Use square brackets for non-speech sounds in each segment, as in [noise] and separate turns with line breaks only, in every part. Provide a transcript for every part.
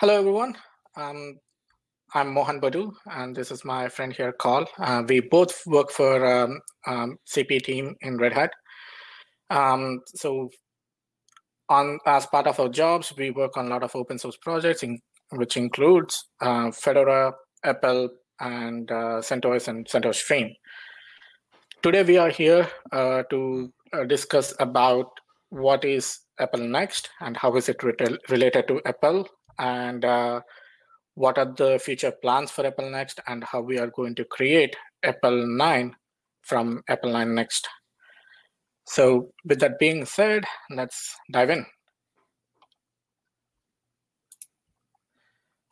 Hello, everyone. Um, I'm Mohan Boddu, and this is my friend here, Carl. Uh, we both work for um, um, CP team in Red Hat. Um, so, on as part of our jobs, we work on a lot of open source projects, in, which includes uh, Fedora, EPEL, and uh, CentOS and CentOS Stream. Today, we are here uh, to uh, discuss about what is EPEL Next and how is it related to EPEL and uh, what are the future plans for EPEL Next and how we are going to create EPEL 9 from EPEL 9 Next. So with that being said, let's dive in.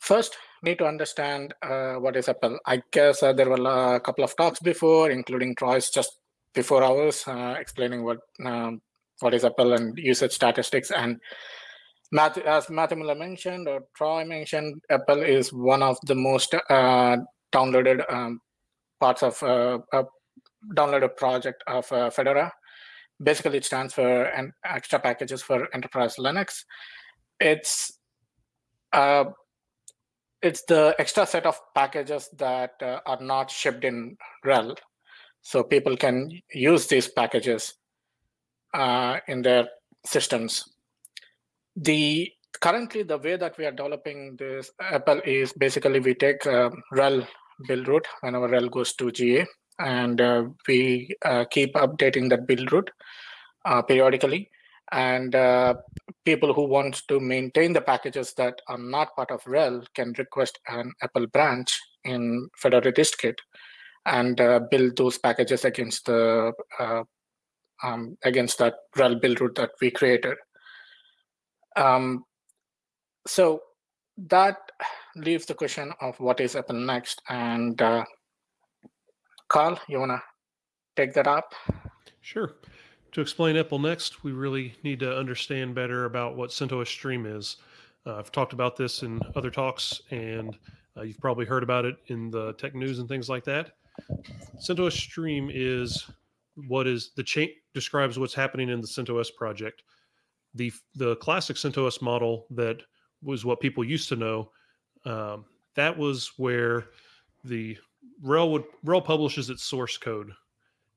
First, need to understand uh, what is EPEL. I guess uh, there were a couple of talks before, including Troy's just before ours, uh, explaining what um, what is EPEL and usage statistics. And As Matthew Miller mentioned or Troy mentioned, EPEL is one of the most uh, downloaded um, parts of uh, a downloaded project of uh, Fedora. Basically, it stands for an extra packages for enterprise Linux. It's uh, it's the extra set of packages that uh, are not shipped in RHEL. So people can use these packages uh, in their systems the currently the way that we are developing this EPEL is basically we take uh, RHEL build root whenever RHEL goes to GA, and uh, we uh, keep updating that build root uh, periodically. And uh, people who want to maintain the packages that are not part of RHEL can request an EPEL branch in Fedora dist-git and uh, build those packages against the um, against that RHEL build root that we created. Um, so that leaves the question of what is EPEL next. And uh, Carl, you want to take that up?
Sure. To explain EPEL next, we really need to understand better about what CentOS Stream is. Uh, I've talked about this in other talks, and uh, you've probably heard about it in the tech news and things like that. CentOS Stream is what is the chain describes what's happening in the CentOS project the the classic CentOS model that was what people used to know. Um, that was where the RHEL would publishes its source code,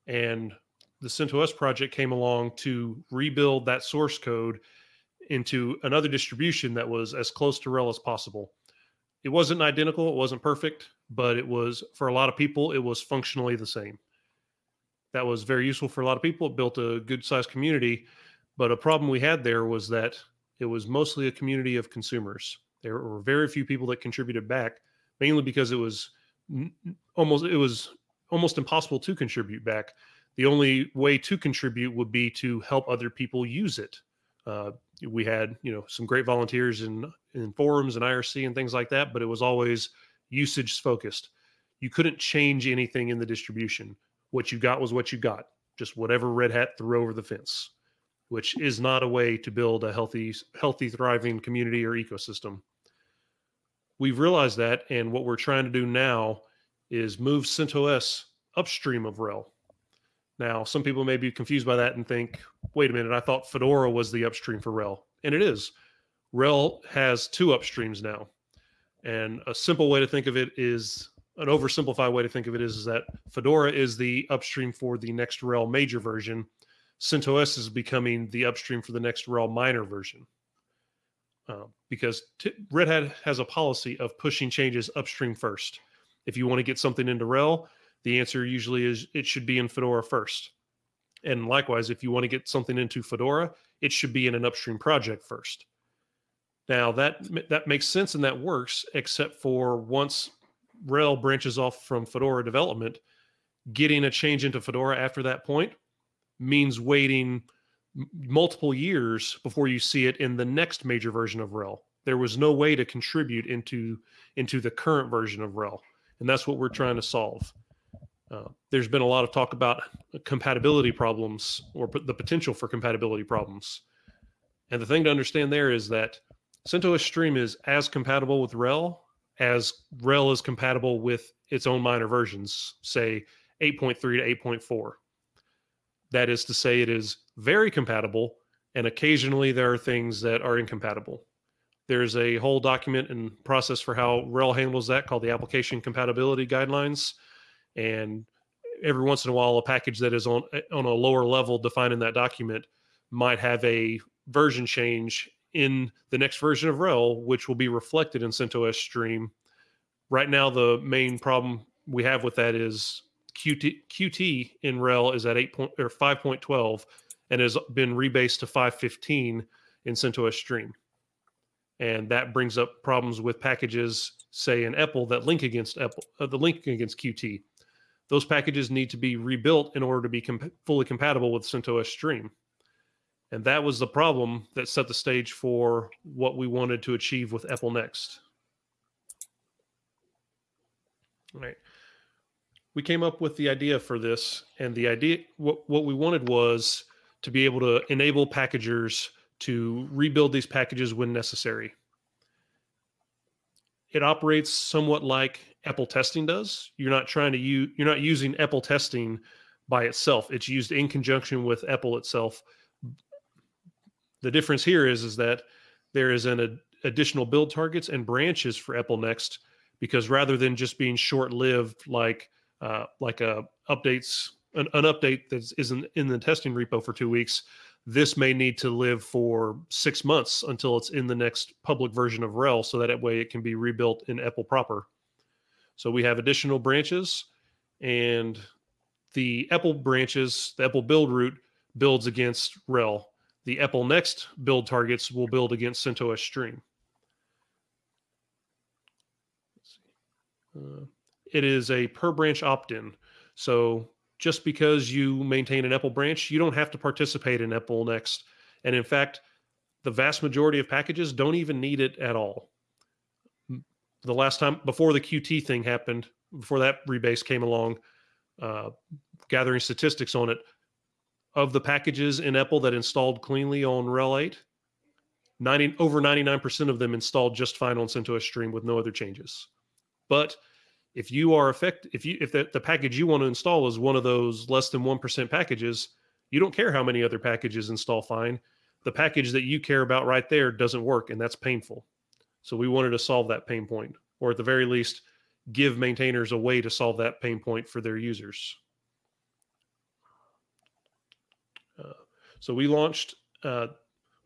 and the CentOS project came along to rebuild that source code into another distribution that was as close to RHEL as possible. It wasn't identical, it wasn't perfect, but it was for a lot of people, it was functionally the same. That was very useful for a lot of people. It built a good sized community but a problem we had there was that it was mostly a community of consumers. There were very few people that contributed back, mainly because it was almost it was almost impossible to contribute back. The only way to contribute would be to help other people use it. Uh, we had you know some great volunteers in in forums and IRC and things like that, but it was always usage focused. You couldn't change anything in the distribution. What you got was what you got, just whatever Red Hat threw over the fence which is not a way to build a healthy, healthy, thriving community or ecosystem. We've realized that, and what we're trying to do now is move CentOS upstream of RHEL. Now, some people may be confused by that and think, wait a minute, I thought Fedora was the upstream for RHEL. And it is. RHEL has two upstreams now. And a simple way to think of it is an oversimplified way to think of it is, is that Fedora is the upstream for the next RHEL major version, CentOS is becoming the upstream for the next RHEL minor version. Uh, because t- Red Hat has a policy of pushing changes upstream first. If you want to get something into RHEL, the answer usually is it should be in Fedora first. And likewise, if you want to get something into Fedora, it should be in an upstream project first. Now that that makes sense and that works, except for once RHEL branches off from Fedora development, getting a change into Fedora after that point means waiting multiple years before you see it in the next major version of RHEL There was no way to contribute into into the current version of RHEL and that's what we're trying to solve. Uh, there's been a lot of talk about compatibility problems or the potential for compatibility problems. And the thing to understand there is that CentOS Stream is as compatible with RHEL as RHEL is compatible with its own minor versions, say 8.3 to 8.4. That is to say, it is very compatible, and occasionally there are things that are incompatible. There's a whole document and process for how RHEL handles that called the Application Compatibility Guidelines. And every once in a while, a package that is on on a lower level defined in that document might have a version change in the next version of RHEL, which will be reflected in CentOS Stream. Right now, the main problem we have with that is Qt, Qt in RHEL is at 8 point, or 5.12 and has been rebased to 515 in CentOS Stream and that brings up problems with packages, say in EPEL, that link against EPEL, uh, the link against Qt. Those packages need to be rebuilt in order to be comp- fully compatible with CentOS Stream. And that was the problem that set the stage for what we wanted to achieve with EPEL Next. All right. We came up with the idea for this, and the idea, what, what we wanted was to be able to enable packagers to rebuild these packages when necessary. It operates somewhat like EPEL testing does. You're not trying to use you're not using EPEL testing by itself. It's used in conjunction with EPEL itself. The difference here is is that there is an ad, additional build targets and branches for EPEL Next because rather than just being short-lived like uh, like a updates an, an update that isn't in the testing repo for two weeks, this may need to live for six months until it's in the next public version of RHEL so that way it can be rebuilt in EPEL proper. So we have additional branches, and the EPEL branches, the EPEL build root builds against RHEL The EPEL next build targets will build against CentOS Stream. Uh, it is a per branch opt-in. So just because you maintain an EPEL branch, you don't have to participate in EPEL Next. And in fact, the vast majority of packages don't even need it at all. The last time before the Qt thing happened, before that rebase came along, uh, gathering statistics on it, of the packages in EPEL that installed cleanly on RHEL 8, 90, over 99% of them installed just fine on CentOS Stream with no other changes. But if you are effect if you if the, the package you want to install is one of those less than 1% packages you don't care how many other packages install fine. The package that you care about right there doesn't work and that's painful. So we wanted to solve that pain point or at the very least give maintainers a way to solve that pain point for their users. Uh, so we launched uh,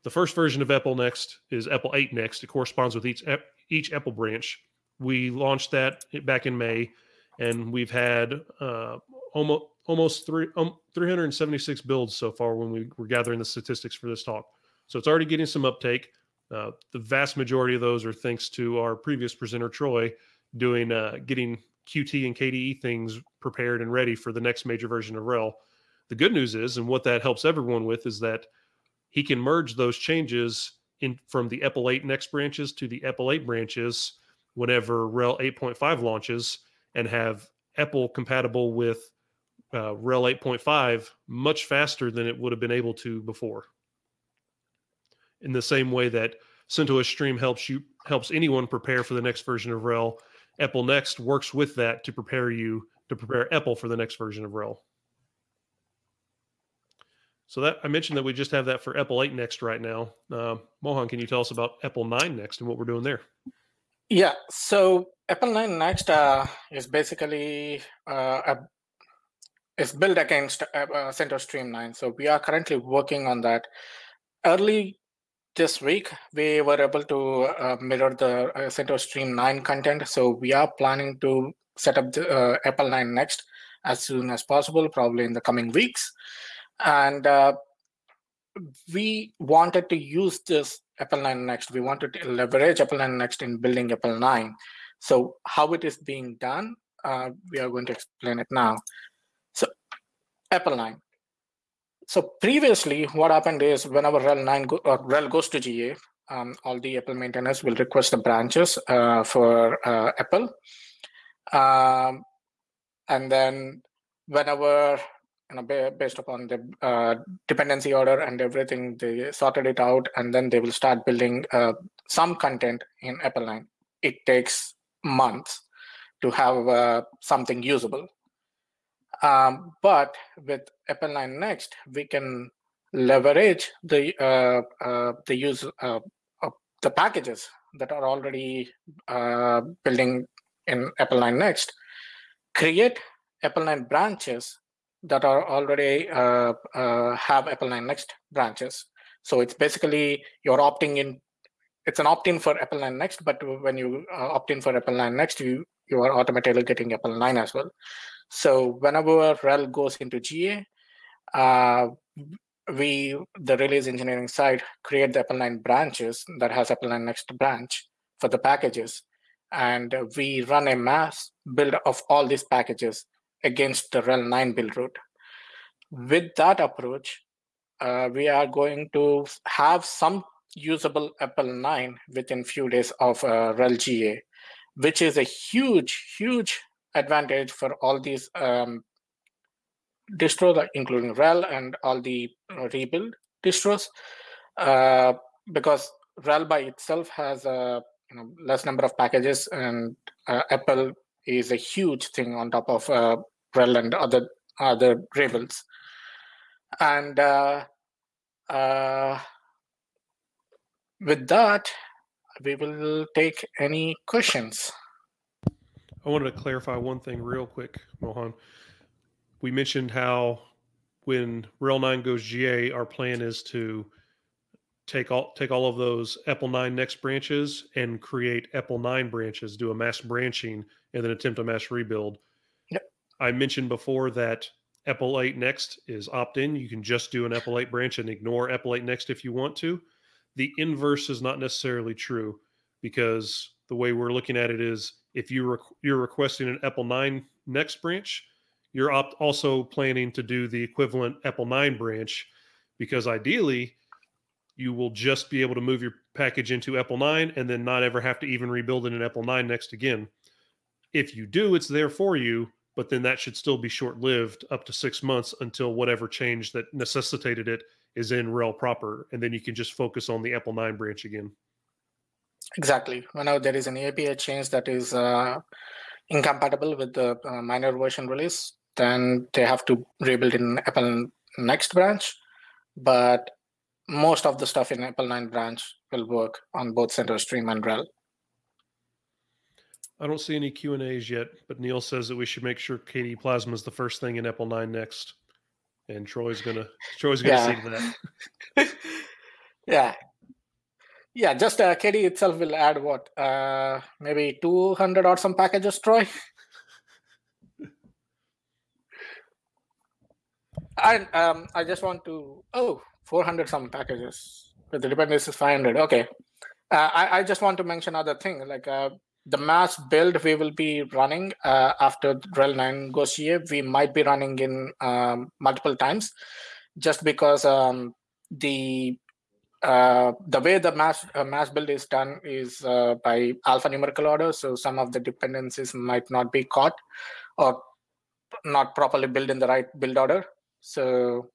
the first version of EPEL Next is EPEL 8 Next. It corresponds with each each EPEL branch we launched that back in May, and we've had uh, almost almost three um, 376 builds so far when we were gathering the statistics for this talk. So it's already getting some uptake. Uh, the vast majority of those are thanks to our previous presenter Troy doing uh, getting Qt and KDE things prepared and ready for the next major version of RHEL. The good news is, and what that helps everyone with, is that he can merge those changes in from the EPEL 8 next branches to the EPEL 8 branches whenever RHEL 8.5 launches and have EPEL compatible with uh, RHEL 8.5 much faster than it would have been able to before. In the same way that CentOS Stream helps you helps anyone prepare for the next version of RHEL, EPEL Next works with that to prepare you to prepare EPEL for the next version of RHEL. So that I mentioned that we just have that for EPEL 8 Next right now. Uh, Mohan, can you tell us about EPEL 9 Next and what we're doing there?
Yeah, so EPEL 9 Next uh, is basically uh, a, is built against uh, uh CentOS Stream 9. So we are currently working on that. Early this week, we were able to uh, mirror the uh, CentOS Stream 9 content. So we are planning to set up the EPEL 9 Next as soon as possible, probably in the coming weeks. And we wanted to use this EPEL 9 Next. We wanted to leverage EPEL 9 Next in building EPEL 9. So how it is being done, uh, we are going to explain it now. So EPEL 9. So previously, what happened is whenever RHEL 9 go, or RHEL goes to GA, um, all the EPEL maintainers will request the branches uh, for uh, EPEL. Um, and then whenever you know, based upon the uh, dependency order and everything, they sorted it out, and then they will start building uh, some content in EPEL 9. It takes months to have uh, something usable. Um, but with EPEL 9 Next, we can leverage the uh, uh, the use uh, the packages that are already building in EPEL 9 Next, create EPEL 9 branches that are already uh, uh, have EPEL 9 Next branches. So it's basically you're opting in. It's an opt-in for EPEL 9 Next, but when you uh, opt in for EPEL 9 Next, you you are automatically getting EPEL 9 as well. So whenever RHEL goes into GA, uh, we, the release engineering side, create the EPEL 9 branches that has EPEL 9 Next branch for the packages. And we run a mass build of all these packages against the RHEL 9 build root. With that approach, uh, we are going to have some usable EPEL 9 within few days of uh, GA, which is a huge, huge advantage for all these um, distros, including RHEL and all the uh, rebuild distros, uh, because RHEL by itself has a you know, less number of packages, and uh, EPEL is a huge thing on top of uh, RHEL and other other rebuilds. And uh, uh, with that, we will take any questions.
I wanted to clarify one thing real quick, Mohan. We mentioned how when RHEL 9 goes GA, our plan is to take all take all of those EPEL 9 next branches and create EPEL 9 branches, do a mass branching, and then attempt a mass rebuild. I mentioned before that 8 next is opt-in. You can just do an 8 branch and ignore 8 next if you want to. The inverse is not necessarily true because the way we're looking at it is if you rec- you're requesting an EPEL 9 next branch, you're also planning to do the equivalent EPEL 9 branch because ideally you will just be able to move your package into EPEL 9 and then not ever have to even rebuild it in EPEL 9 next again. If you do, it's there for you, but then that should still be short lived up to six months until whatever change that necessitated it is in RHEL proper. And then you can just focus on the EPEL 9 branch again.
Exactly. now there is an API change that is uh, incompatible with the uh, minor version release, then they have to rebuild in EPEL next branch. But most of the stuff in EPEL 9 branch will work on both CentOS Stream and RHEL.
I don't see any Q and A's yet, but Neil says that we should make sure KDE Plasma is the first thing in EPEL 9 next, and Troy's gonna Troy's gonna
Yeah.
see to that. [laughs]
yeah. Yeah, just uh, KDE itself will add what? Uh, maybe 200 or some packages, Troy? [laughs] And um, I just want to, oh, 400 some packages. But the dependency is 500. Okay. Uh, I, I just want to mention other thing like uh, the mass build we will be running uh, after RHEL 9 goes GA. We might be running in um, multiple times just because um, the uh, the way the mass uh, mass build is done is uh, by alphanumerical order. So some of the dependencies might not be caught or not properly built in the right build order. So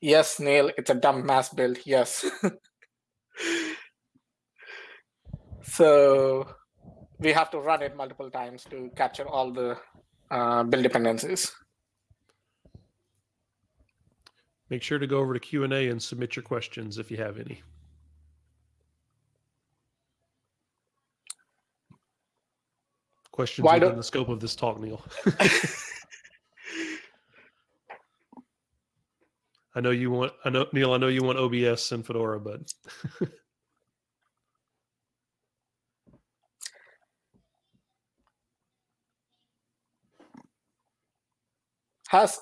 yes, Neil, it's a dumb mass build. Yes. [laughs] so we have to run it multiple times to capture all the uh, build dependencies.
Make sure to go over to Q and A and submit your questions if you have any. Questions
Why
within the scope of this talk, Neil. [laughs] I know you want. I know Neil. I know you want OBS and Fedora, but [laughs]
Has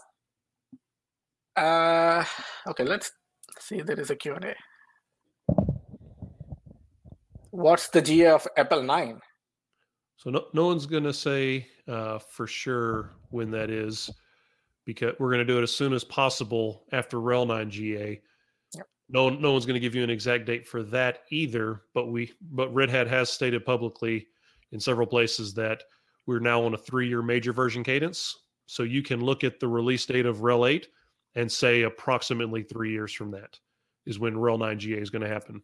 uh okay, let's see there is a Q&A. What's the GA of EPEL 9?
so no, no one's going to say uh, for sure when that is, because we're going to do it as soon as possible after RHEL 9 GA.
Yep.
No, no one's going to give you an exact date for that either. But we, but Red Hat has stated publicly in several places that we're now on a three-year major version cadence. So you can look at the release date of RHEL 8 and say approximately three years from that is when RHEL 9 GA is going to happen.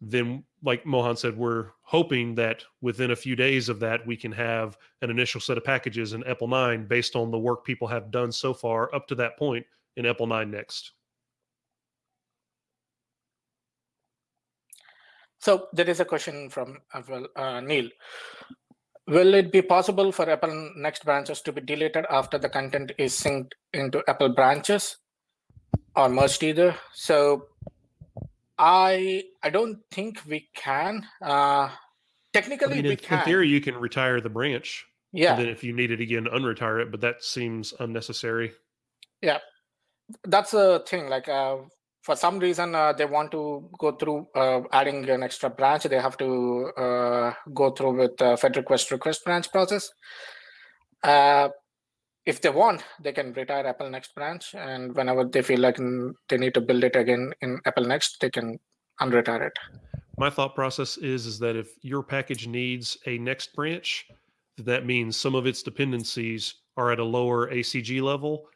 Then, like Mohan said, we're hoping that within a few days of that, we can have an initial set of packages in EPEL 9 based on the work people have done so far up to that point in EPEL 9 next.
So there is a question from uh, uh, Neil. Will it be possible for EPEL Next branches to be deleted after the content is synced into EPEL branches or merged either? So I I don't think we can. Uh, technically,
I mean,
we
in,
can.
in theory, you can retire the branch.
yeah,
And then if you need it again, unretire it, but that seems unnecessary.
Yeah, that's the thing. Like uh, for some reason, uh, they want to go through uh, adding an extra branch. They have to uh, go through with the Fed request request branch process. Uh, if they want, they can retire EPEL Next branch, and whenever they feel like they need to build it again in EPEL Next, they can unretire it.
My thought process is is that if your package needs a next branch, that means some of its dependencies are at a lower ACG level,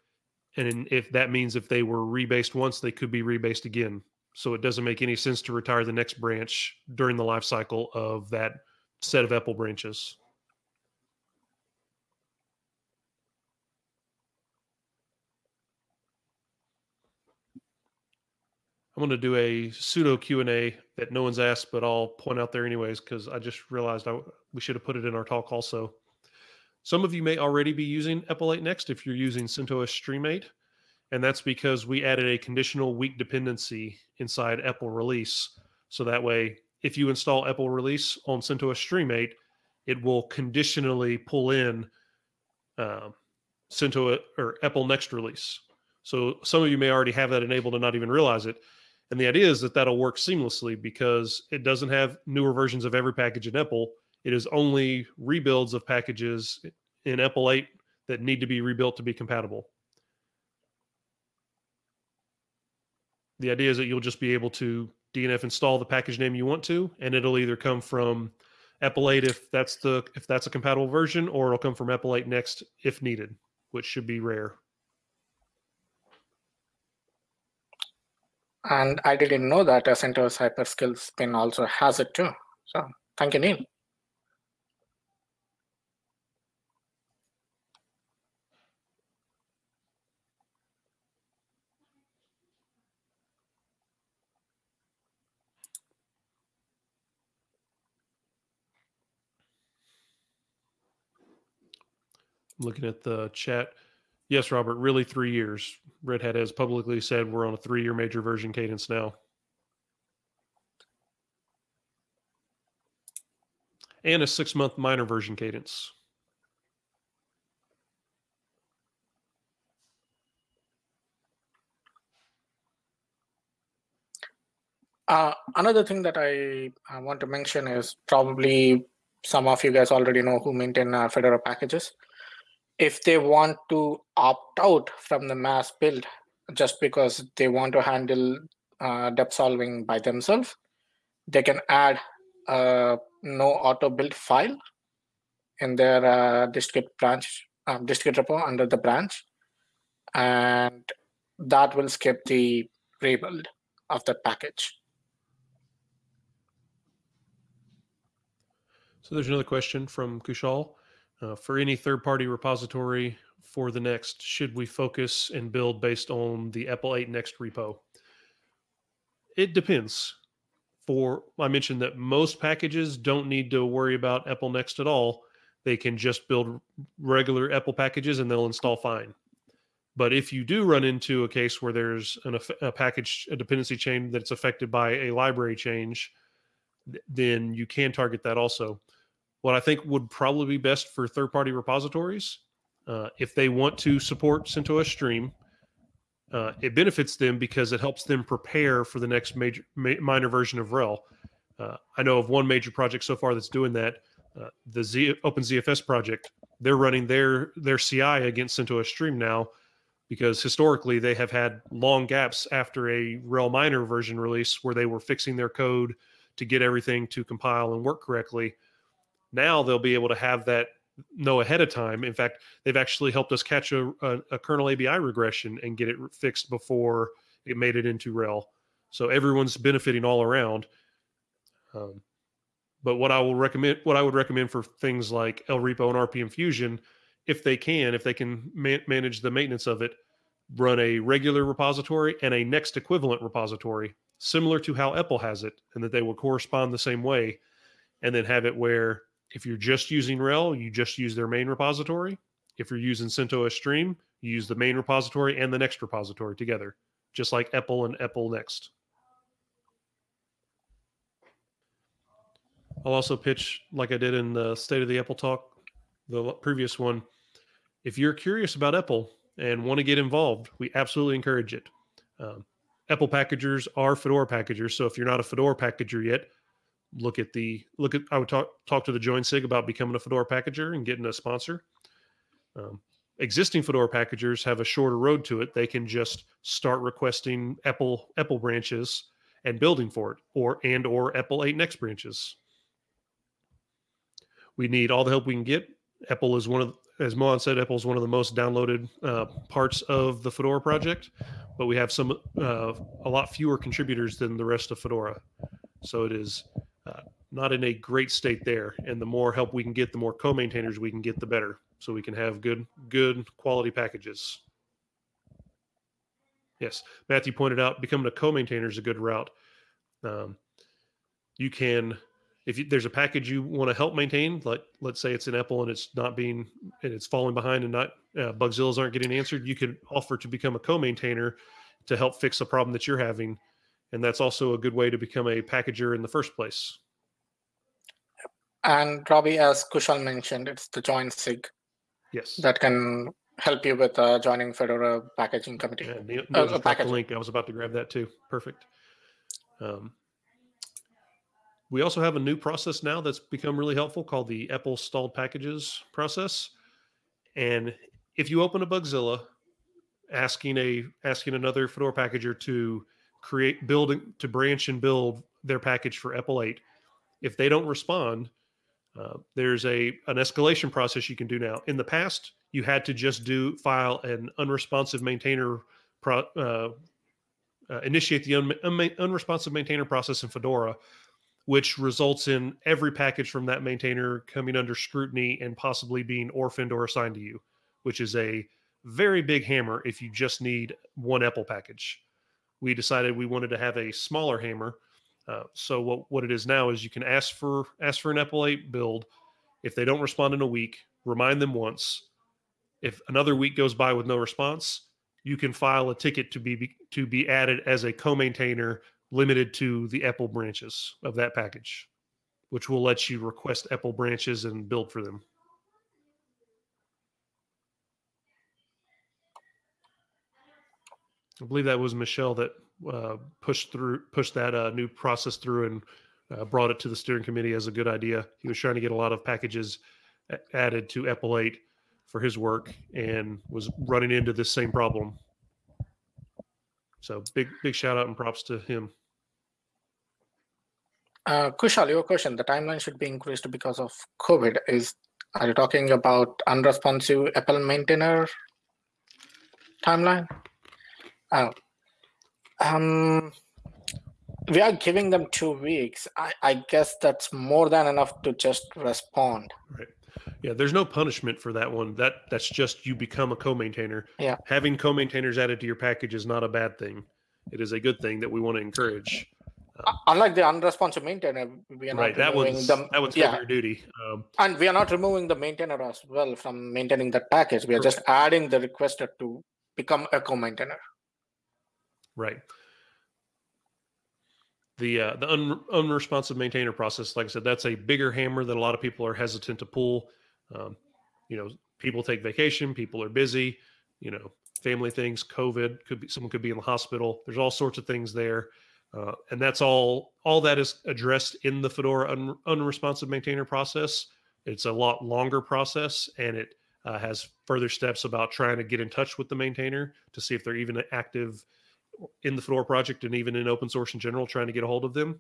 and if that means if they were rebased once, they could be rebased again. So it doesn't make any sense to retire the next branch during the life cycle of that set of EPEL branches. I'm going to do a pseudo Q and A that no one's asked, but I'll point out there anyways because I just realized I, we should have put it in our talk also. Some of you may already be using EPEL 8 Next if you're using CentOS Stream 8, and that's because we added a conditional weak dependency inside EPEL Release. So that way, if you install EPEL Release on CentOS Stream 8, it will conditionally pull in um, CentOS or EPEL Next Release. So some of you may already have that enabled and not even realize it. And the idea is that that'll work seamlessly because it doesn't have newer versions of every package in EPEL. It is only rebuilds of packages in EPEL 8 that need to be rebuilt to be compatible. The idea is that you'll just be able to DNF install the package name you want to, and it'll either come from EPEL 8 if that's the if that's a compatible version, or it'll come from EPEL 8 Next if needed, which should be rare.
And I didn't know that a CentOS Hyperscale spin also has it too. So thank you, Neil.
Looking at the chat. Yes, Robert, really three years. Red Hat has publicly said we're on a three year major version cadence now. And a six month minor version cadence.
Uh, another thing that I, I want to mention is probably some of you guys already know who maintain uh, Fedora packages. If they want to opt out from the mass build just because they want to handle uh, depth solving by themselves, they can add a no auto build file in their uh, branch, distgit repo under the branch, and that will skip the rebuild of that package.
So there's another question from Kushal. Uh, for any third party repository for the next, should we focus and build based on the EPEL 8 Next repo? It depends. For I mentioned that most packages don't need to worry about EPEL Next at all. They can just build regular EPEL packages and they'll install fine. But if you do run into a case where there's an, a package, a dependency chain that's affected by a library change, then you can target that also what I think would probably be best for third party repositories. Uh, if they want to support CentOS Stream, uh, it benefits them because it helps them prepare for the next major ma- minor version of RHEL. Uh, I know of one major project so far that's doing that. Uh, the Z- OpenZFS project, they're running their their CI against CentOS Stream now because historically they have had long gaps after a RHEL minor version release where they were fixing their code to get everything to compile and work correctly now they'll be able to have that know ahead of time. In fact, they've actually helped us catch a, a, a kernel ABI regression and get it fixed before it made it into RHEL. So everyone's benefiting all around. Um, but what I will recommend, what I would recommend for things like ELRepo and RPM Fusion, if they can, if they can man- manage the maintenance of it, run a regular repository and a next equivalent repository. similar to how EPEL has it, and that they will correspond the same way, and then have it where if you're just using RHEL, you just use their main repository. If you're using CentOS Stream, you use the main repository and the next repository together, just like EPEL and EPEL Next. I'll also pitch, like I did in the State of the EPEL talk, the previous one. If you're curious about EPEL and want to get involved, we absolutely encourage it. Um, EPEL packagers are Fedora packagers, so if you're not a Fedora packager yet, look at the look at. I would talk talk to the Join Sig about becoming a Fedora packager and getting a sponsor. Um, existing Fedora packagers have a shorter road to it. They can just start requesting EPEL EPEL branches and building for it, or and or EPEL 8 next branches. We need all the help we can get. EPEL is one of, as Mohan said, EPEL is one of the most downloaded uh, parts of the Fedora project, but we have some uh, a lot fewer contributors than the rest of Fedora. So it is not in a great state there. And the more help we can get, the more co-maintainers we can get, the better. So we can have good, good quality packages. Yes, Matthew pointed out becoming a co-maintainer is a good route. Um, you can if you, there's a package you want to help maintain, like let's say it's an EPEL and it's not being and it's falling behind and not uh, Bugzillas aren't getting answered, you can offer to become a co-maintainer to help fix a problem that you're having, and that's also a good way to become a packager in the first place.
And Robbie, as Kushal mentioned, it's the join sig.
Yes.
That can help you with uh, joining Fedora packaging committee.
Yeah, Neil, Neil uh, the link. I was about to grab that too. Perfect. Um, we also have a new process now that's become really helpful called the EPEL stalled packages process. And if you open a Bugzilla, asking a asking another Fedora packager to create building to branch and build their package for EPEL 8, if they don't respond, uh, there's a an escalation process you can do now. In the past, you had to just do file an unresponsive maintainer pro, uh, uh, initiate the un, un, unresponsive maintainer process in Fedora which results in every package from that maintainer coming under scrutiny and possibly being orphaned or assigned to you, which is a very big hammer if you just need one EPEL package. We decided we wanted to have a smaller hammer. Uh, so what, what it is now is you can ask for ask for an 8 build. If they don't respond in a week, remind them once. If another week goes by with no response, you can file a ticket to be to be added as a co-maintainer limited to the EPEL branches of that package, which will let you request EPEL branches and build for them. I believe that was Michel that uh, pushed through, pushed that uh, new process through and uh, brought it to the steering committee as a good idea. He was trying to get a lot of packages added to 8 for his work and was running into this same problem. So big, big shout out and props to him.
Uh, Kushal, your question, the timeline should be increased because of COVID. Is Are you talking about unresponsive EPEL maintainer timeline? Uh, um, we are giving them two weeks. I, I guess that's more than enough to just respond.
Right. Yeah, there's no punishment for that one. That that's just you become a co-maintainer.
Yeah.
Having co-maintainers added to your package is not a bad thing. It is a good thing that we want to encourage.
Um, Unlike the unresponsive maintainer, we are
right.
not
That
removing
was
the
that was
yeah,
your duty. Um,
and we are not removing the maintainer as well from maintaining that package. We are just adding the requester to become a co-maintainer.
Right. The uh, the un, unresponsive maintainer process, like I said, that's a bigger hammer that a lot of people are hesitant to pull. Um, you know, people take vacation, people are busy. You know, family things, COVID could be someone could be in the hospital. There's all sorts of things there. Uh, and that's all. All that is addressed in the Fedora un, unresponsive maintainer process. It's a lot longer process, and it uh, has further steps about trying to get in touch with the maintainer to see if they're even active in the Fedora project and even in open source in general, trying to get a hold of them.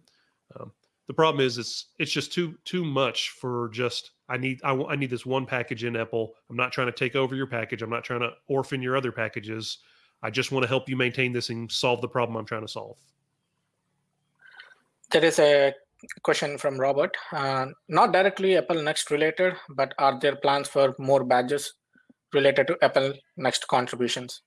Um, the problem is it's it's just too too much for just I need I, I need this one package in EPEL. I'm not trying to take over your package. I'm not trying to orphan your other packages. I just want to help you maintain this and solve the problem I'm trying to solve.
There is a question from Robert, uh, not directly EPEL Next related, but are there plans for more badges related to EPEL Next contributions?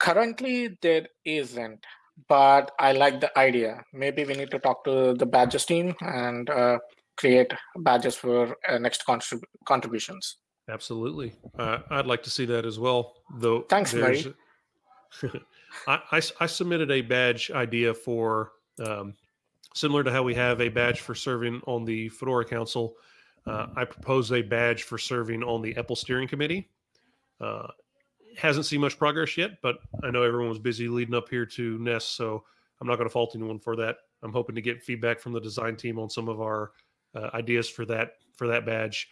Currently, there isn't, but I like the idea. Maybe we need to talk to the badges team and uh, create badges for uh, next contrib- contributions.
Absolutely. Uh, I'd like to see that as well. Though.
Thanks,
there's- [laughs] I, I I submitted a badge idea for um, similar to how we have a badge for serving on the Fedora Council. Uh, I proposed a badge for serving on the EPEL Steering Committee. Uh, hasn't seen much progress yet, but I know everyone was busy leading up here to Nest, so I'm not going to fault anyone for that. I'm hoping to get feedback from the design team on some of our uh, ideas for that for that badge.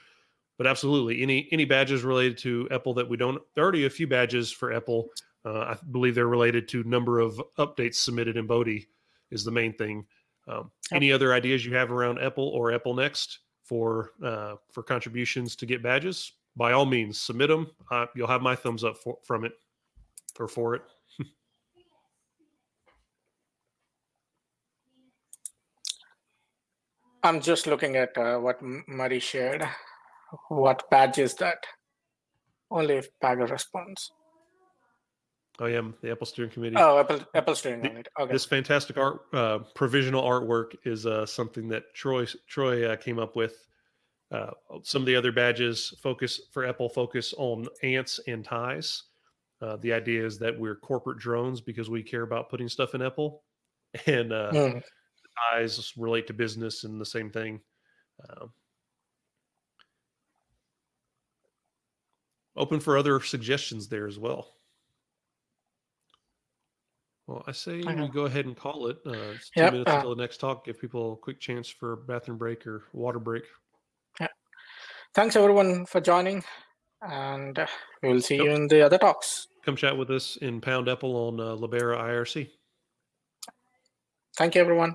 But absolutely, any any badges related to EPEL that we don't. There are already a few badges for EPEL. Uh, I believe they're related to number of updates submitted in Bodhi is the main thing. Um. Any other ideas you have around EPEL or EPEL Next for uh, for contributions to get badges? By all means, submit them. Uh, you'll have my thumbs up for, from it or for it. [laughs]
I'm just looking at uh, what Murray shared. What badge is that? Only if Pagure responds.
I am the EPEL Steering Committee.
Oh, EPEL EPEL steering it. Okay.
This fantastic art, uh, provisional artwork, is uh, something that Troy Troy uh, came up with. Uh, some of the other badges focus for EPEL focus on ants and ties. Uh, the idea is that we're corporate drones because we care about putting stuff in EPEL, [laughs] and uh,
Hmm.
ties relate to business and the same thing. Um, open for other suggestions there as well. Well, I say we go ahead and call it. Uh, it's two
Yep,
minutes
uh,
until the next talk. Give people a quick chance for bathroom break or water break.
Thanks everyone for joining, and we will see
Yep.
you in the other talks.
Come chat with us in Pound EPEL on uh, Libera IRC.
Thank you, everyone.